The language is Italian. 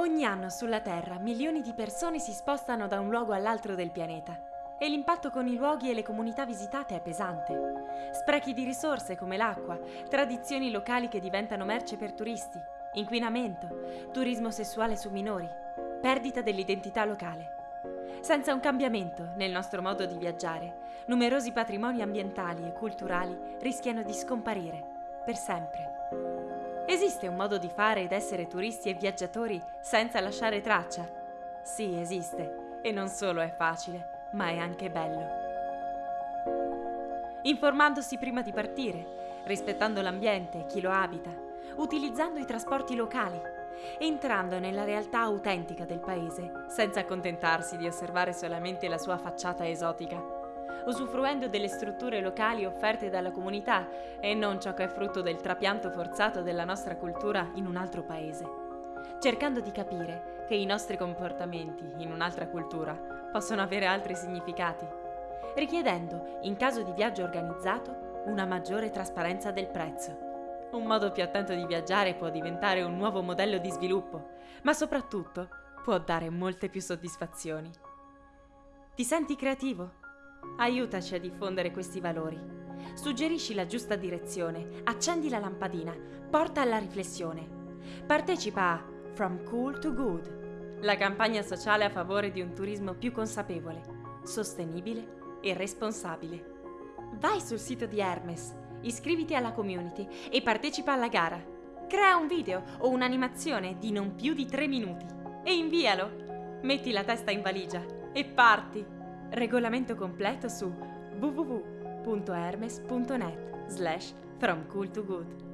Ogni anno sulla Terra milioni di persone si spostano da un luogo all'altro del pianeta e l'impatto con i luoghi e le comunità visitate è pesante. Sprechi di risorse come l'acqua, tradizioni locali che diventano merce per turisti, inquinamento, turismo sessuale su minori, perdita dell'identità locale. Senza un cambiamento nel nostro modo di viaggiare, numerosi patrimoni ambientali e culturali rischiano di scomparire per sempre. Esiste un modo di fare ed essere turisti e viaggiatori senza lasciare traccia? Sì, esiste. E non solo è facile, ma è anche bello. Informandosi prima di partire, rispettando l'ambiente e chi lo abita, utilizzando i trasporti locali, entrando nella realtà autentica del paese, senza accontentarsi di osservare solamente la sua facciata esotica, usufruendo delle strutture locali offerte dalla comunità e non ciò che è frutto del trapianto forzato della nostra cultura in un altro paese, cercando di capire che i nostri comportamenti in un'altra cultura possono avere altri significati, richiedendo, in caso di viaggio organizzato, una maggiore trasparenza del prezzo. Un modo più attento di viaggiare può diventare un nuovo modello di sviluppo, ma soprattutto può dare molte più soddisfazioni. Ti senti creativo? Aiutaci a diffondere questi valori. Suggerisci la giusta direzione, accendi la lampadina, porta alla riflessione. Partecipa a From Cool to Good, la campagna sociale a favore di un turismo più consapevole, sostenibile e responsabile. Vai sul sito di Hermes iscriviti alla community e partecipa alla gara. Crea un video o un'animazione di non più di 3 minuti e invialo. Metti la testa in valigia e parti. Regolamento completo su www.hermes.net slash from cool to good.